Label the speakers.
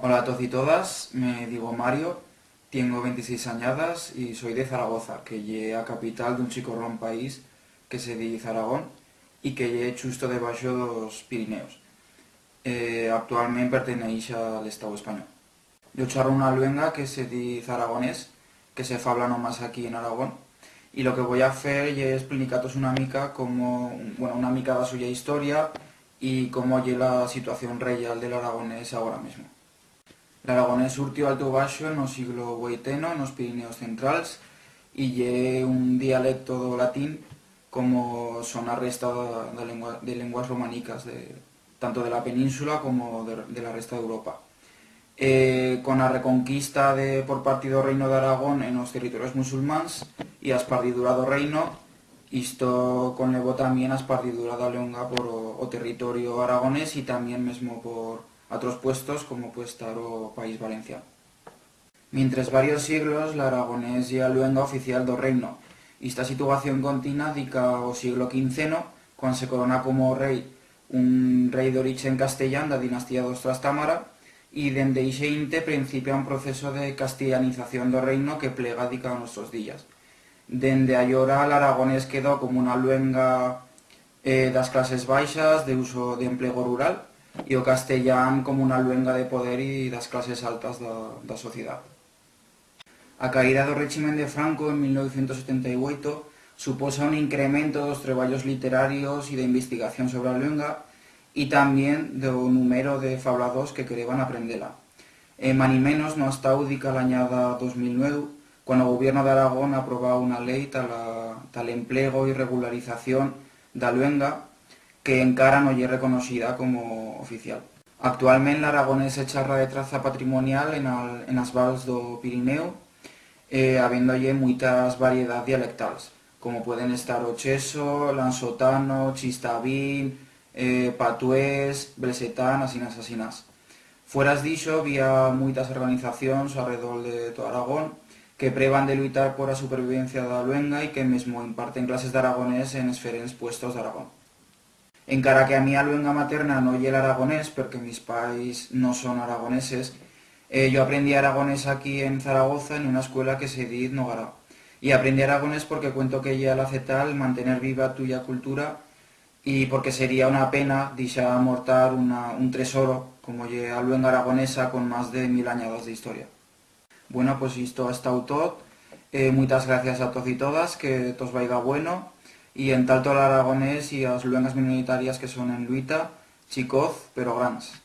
Speaker 1: Hola a todos y todas, me digo Mario, tengo 26 añadas y soy de Zaragoza, que lle a capital d'un chicorrón país que se dice Aragón y que lle chusto debaixo dos Pirineos. Eh, actualmente pertenece al Estado español. Yo charro una luenga que se dice aragonés, que se fabla nomás aquí en Aragón, y lo que voy a hacer es explicaros una mica como, bueno, una mica la suya historia y cómo lle la situación real del aragonés ahora mismo. L'aragonés surtió alto baixo no siglo XVIII nos Pirineos centrales y lle un dialecto latín como son a resta de, lengua, de lenguas románicas de, tanto de la península como de, de la resta de Europa. Eh, con la reconquista de, por parte do Reino de Aragón en los territorios musulmanes y a espardidura do reino, isto conlevó también a espardidura da longa por o, territorio aragonés y también mesmo por a otros puestos como puede estar País Valenciano. Mientras varios siglos, la aragonés ya luenga oficial do reino, y esta situación continua dica o siglo XV, cuando se corona como rey un rey de origen castellán da dinastía dos Trastámara, y dende ixe inte principia un proceso de castellanización do reino que plega dica a nuestros días. Dende allora, el aragonés quedó como una luenga eh, das clases baixas de uso de empleo rural, e o castellán como unha luenga de poder e das clases altas da, da sociedade. A caída do régimen de Franco en 1978 suposa un incremento dos traballos literarios e de investigación sobre a luenga e tamén do número de fablados que quereban aprendela. E mani menos no hasta údica l'añada 2009, cando o goberno de Aragón aprobou unha lei tal, a, tal emplego e regularización da luenga que encara no lle reconocida como oficial. Actualmente la aragonés se charra de traza patrimonial en, vals do Pirineo, eh, habéndolle moitas variedades dialectales, como pueden estar o cheso, lansotano, eh, patués, bresetán, asinas, asinas. Fueras dixo, había moitas organizacións alrededor de todo Aragón que prevan de luitar por a supervivencia da luenga e que mesmo imparten clases de aragonés en esferentes puestos de Aragón. Encara que a mi luenga materna no lle el aragonés, porque mis pais no son aragoneses, eh, yo aprendí aragonés aquí en Zaragoza en una escuela que se dice Nogara. Y aprendí aragonés porque cuento que ella hace tal mantener viva tuya cultura y porque sería una pena deixar mortar un tesoro como lle a luenga aragonesa con más de mil años de historia. Bueno, pues esto ha estado todo. Eh, muchas gracias a todos y todas, que tos vaya bueno y en tanto el aragonés y las luengas minoritarias que son en Luita, Chicoz, pero grandes.